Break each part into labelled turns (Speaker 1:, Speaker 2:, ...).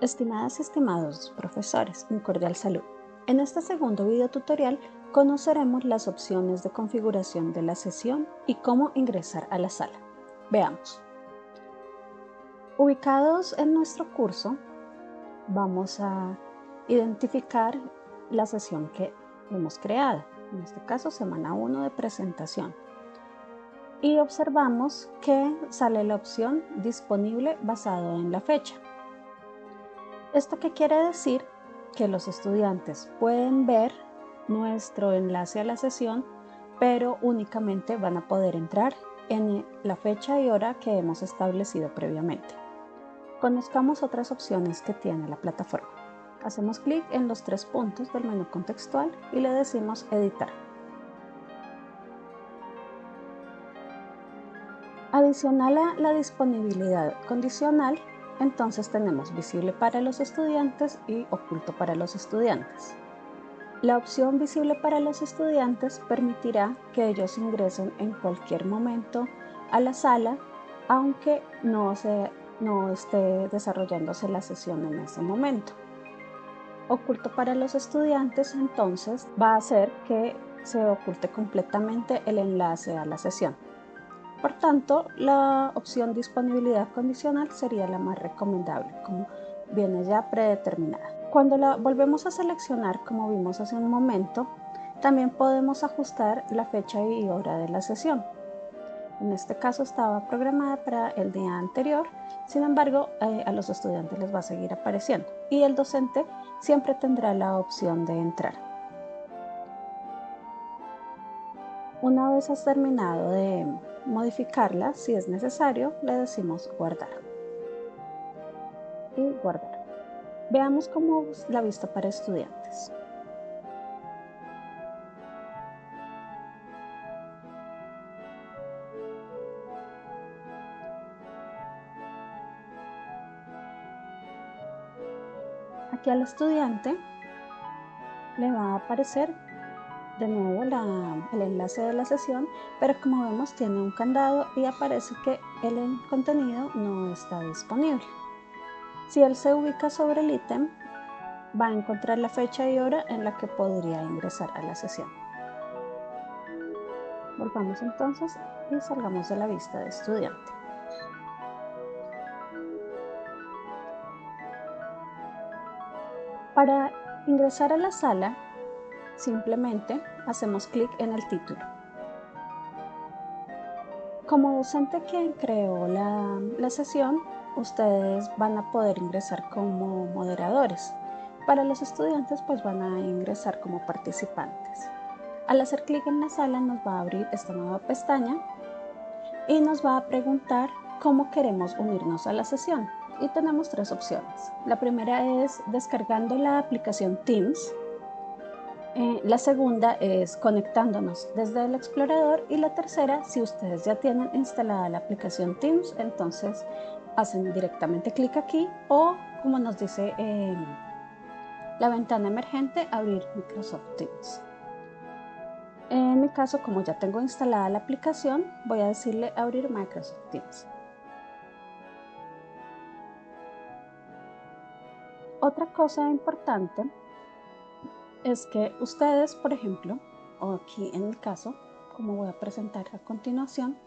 Speaker 1: Estimadas y estimados profesores, un cordial saludo. En este segundo video tutorial conoceremos las opciones de configuración de la sesión y cómo ingresar a la sala. Veamos. Ubicados en nuestro curso, vamos a identificar la sesión que hemos creado, en este caso semana 1 de presentación. Y observamos que sale la opción disponible basado en la fecha. ¿Esto qué quiere decir? Que los estudiantes pueden ver nuestro enlace a la sesión, pero únicamente van a poder entrar en la fecha y hora que hemos establecido previamente. Conozcamos otras opciones que tiene la plataforma. Hacemos clic en los tres puntos del menú contextual y le decimos editar. Adicional a la disponibilidad condicional, entonces tenemos visible para los estudiantes y oculto para los estudiantes. La opción visible para los estudiantes permitirá que ellos ingresen en cualquier momento a la sala, aunque no, no esté desarrollándose la sesión en ese momento. Oculto para los estudiantes entonces va a hacer que se oculte completamente el enlace a la sesión. Por tanto, la opción disponibilidad condicional sería la más recomendable, como viene ya predeterminada. Cuando la volvemos a seleccionar, como vimos hace un momento, también podemos ajustar la fecha y hora de la sesión. En este caso estaba programada para el día anterior, sin embargo eh, a los estudiantes les va a seguir apareciendo y el docente siempre tendrá la opción de entrar. Una vez has terminado de modificarla, si es necesario, le decimos guardar. Y guardar. Veamos cómo la vista para estudiantes. Aquí al estudiante le va a aparecer de nuevo el enlace de la sesión, pero como vemos tiene un candado y aparece que el contenido no está disponible. Si él se ubica sobre el ítem, va a encontrar la fecha y hora en la que podría ingresar a la sesión. Volvamos entonces y salgamos de la vista de estudiante. Para ingresar a la sala, Simplemente hacemos clic en el título. Como docente quien creó la, la sesión, ustedes van a poder ingresar como moderadores. Para los estudiantes pues van a ingresar como participantes. Al hacer clic en la sala nos va a abrir esta nueva pestaña y nos va a preguntar cómo queremos unirnos a la sesión. Y tenemos tres opciones. La primera es descargando la aplicación Teams eh, la segunda es conectándonos desde el explorador y la tercera, si ustedes ya tienen instalada la aplicación Teams, entonces hacen directamente clic aquí o como nos dice la ventana emergente, abrir Microsoft Teams. En mi caso, como ya tengo instalada la aplicación, voy a decirle abrir Microsoft Teams. Otra cosa importante es que ustedes, por ejemplo, o aquí en el caso, como voy a presentar a continuación,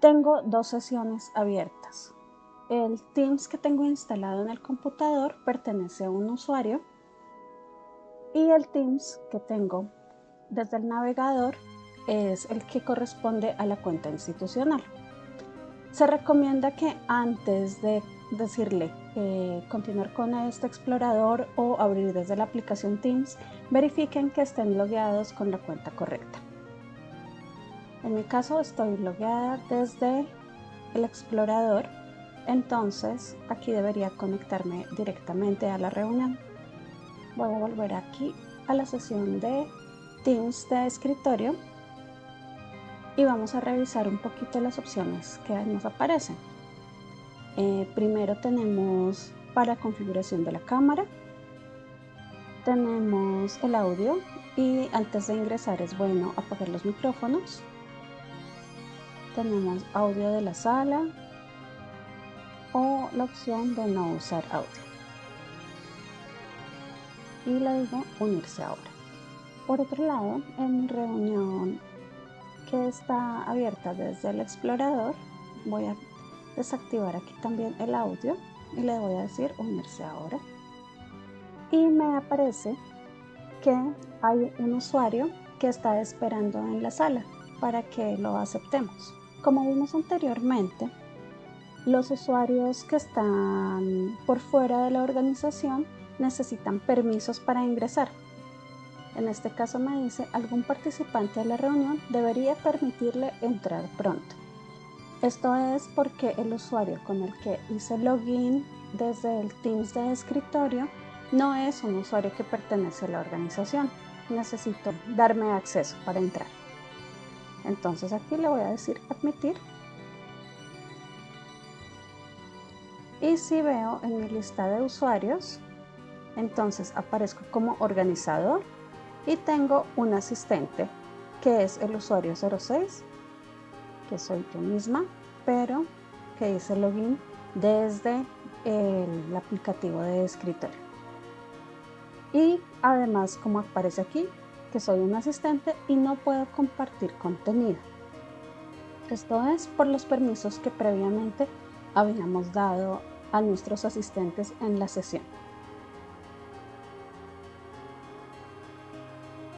Speaker 1: tengo dos sesiones abiertas. El Teams que tengo instalado en el computador pertenece a un usuario y el Teams que tengo desde el navegador es el que corresponde a la cuenta institucional. Se recomienda que antes de decirle eh, continuar con este explorador o abrir desde la aplicación Teams, verifiquen que estén logueados con la cuenta correcta. En mi caso estoy logueada desde el explorador, entonces aquí debería conectarme directamente a la reunión. Voy a volver aquí a la sesión de Teams de escritorio y vamos a revisar un poquito las opciones que nos aparecen. Eh, primero tenemos para configuración de la cámara, tenemos el audio y antes de ingresar es bueno apagar los micrófonos. Tenemos audio de la sala, o la opción de no usar audio. Y le digo unirse ahora. Por otro lado, en reunión que está abierta desde el explorador, voy a desactivar aquí también el audio y le voy a decir unirse ahora. Y me aparece que hay un usuario que está esperando en la sala para que lo aceptemos. Como vimos anteriormente, los usuarios que están por fuera de la organización necesitan permisos para ingresar. En este caso me dice, algún participante de la reunión debería permitirle entrar pronto. Esto es porque el usuario con el que hice login desde el Teams de escritorio no es un usuario que pertenece a la organización. Necesito darme acceso para entrar. Entonces aquí le voy a decir admitir. Y si veo en mi lista de usuarios, entonces aparezco como organizador y tengo un asistente que es el usuario 06, que soy yo misma, pero que hice login desde el aplicativo de escritorio. Y además, como aparece aquí, que soy un asistente y no puedo compartir contenido. Esto es por los permisos que previamente habíamos dado a nuestros asistentes en la sesión.